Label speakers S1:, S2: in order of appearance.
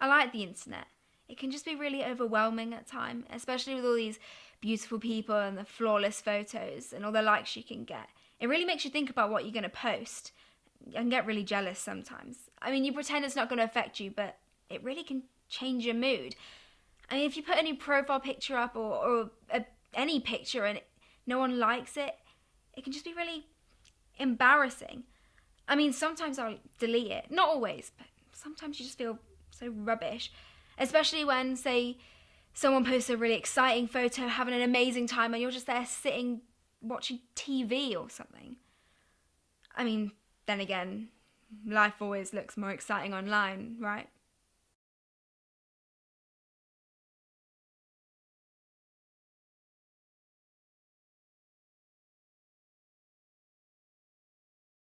S1: I like the internet. It can just be really overwhelming at time, especially with all these beautiful people and the flawless photos and all the likes you can get. It really makes you think about what you're going to post and get really jealous sometimes. I mean, you pretend it's not going to affect you, but it really can change your mood. I mean, if you put any profile picture up or, or a, any picture and no one likes it, it can just be really embarrassing. I mean, sometimes I'll delete it. Not always, but sometimes you just feel so rubbish. Especially when, say, someone posts a really exciting photo, having an amazing time, and you're just there sitting watching TV or something. I mean, then again, life always looks more exciting online, right?